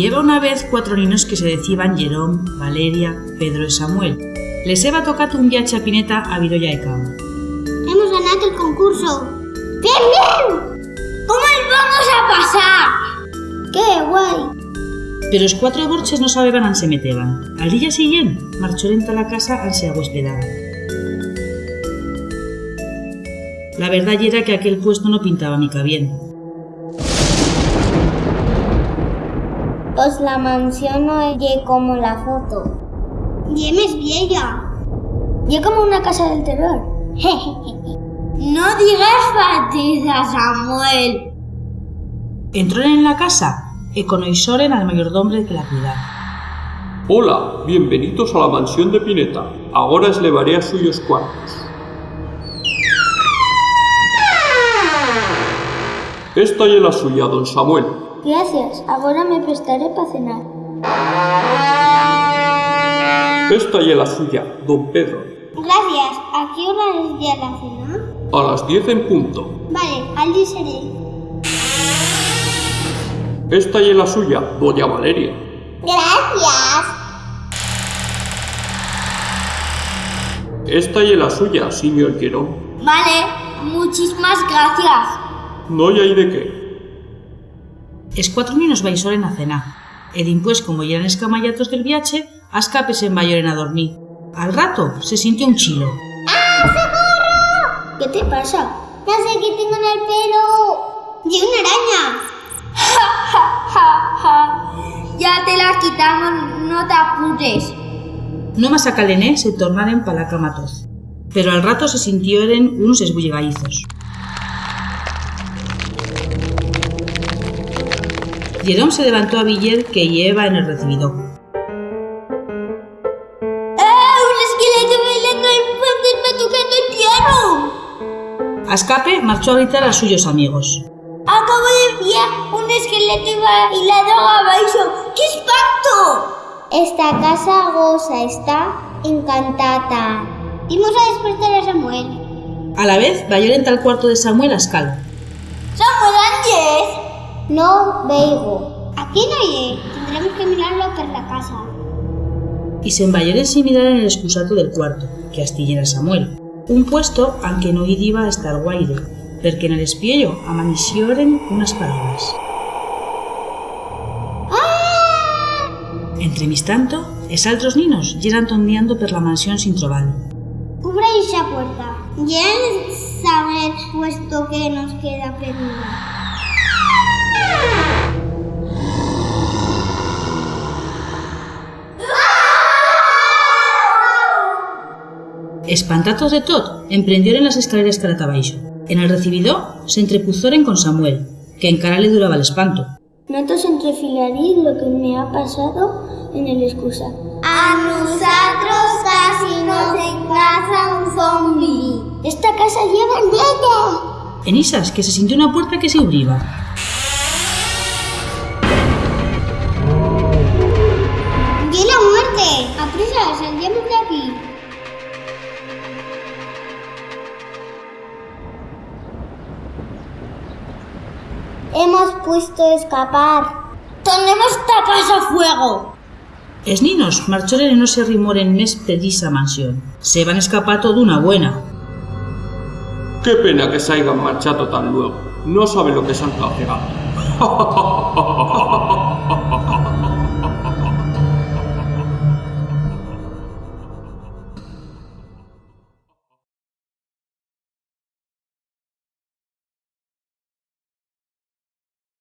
Y eba una vez cuatro niños que se decían Jerón, Valeria, Pedro y Samuel. Les heba tocado un viaje a Pineta a Virolla Cama. Hemos ganado el concurso. ¡Bien, bien! ¿Cómo les vamos a pasar? ¡Qué guay! Pero los cuatro borches no sabían a se meteban. Al día siguiente, marchó lenta a la casa al se huespedaban. La verdad era que aquel puesto no pintaba mica bien. Pues la mansión no es como la foto. Diem es vieja. Y como una casa del terror. no digas fatiza, Samuel. Entró en la casa y conoisoren al mayordomo que la cuidaba. Hola, bienvenidos a la mansión de Pineta. Ahora os levaré a suyos cuartos. Esta es la suya, don Samuel. Gracias, ahora me prestaré para cenar. Esta es la suya, don Pedro. Gracias. ¿A qué hora es ya la cena? A las 10 en punto. Vale, allí seré. Esta es la suya, doña Valeria. Gracias. Esta es la suya, señor Querón. Vale, muchísimas gracias. No hay de qué. Es cuatro niños vaisoren a cenar. E dimpués, como eran escamallatos del viaje, as capes se envayoren a dormir. Al rato se sintió un chilo. ¿Qué te pasa? No sé qué tengo en el pelo. Y una araña. Ya te la quitamos, no te apures. No más a calené se tornaren pa la cama toz. Pero al rato se sintieron unos esbullegaizos. Jerón se levantó a Villar que lleva en el recibidor. ¡Ah! ¡Un esqueleto bailando en fantasma tocando el piano! A escape marchó a gritar a suyos amigos. Acabo de ver un esqueleto bailando abajo. ¡Qué espanto! Esta casa goza está encantada. Dimos a despertar a Samuel. A la vez, vayoren tal cuarto de Samuel a escala. ¡Samuel Ángel! No veigo. Aquí no hay. Tendremos que mirarlo por la casa. Y se envayoren sin mirar en el excusato del cuarto, que astillera Samuel. Un puesto aunque no iba a estar guaire, porque en el espiello amanecióren unas palabras. Entre mis tanto, es altros ninos llegan tondeando per la mansión sin trobar. Cubra esa puerta. Ya saber puesto que nos queda perdida. Espantatos de tot, emprendieron las escaleras caratabaixo. En el recibidor se entrepuzoren con Samuel, que en cara le duraba el espanto. No te entrefilaréis lo que me ha pasado en el excusa. A nosotros casi nos encaza un zombie. Esta casa lleva neta. En isas, que se sintió una puerta que se abriba. Hemos puesto a escapar. ¡Tenemos esta casa a fuego! Es ninos marchoren y no se rimoren mes precisa mansión. Se van escapato de una buena. Qué pena que se hayan marchado tan luego. No saben lo que se han tragado.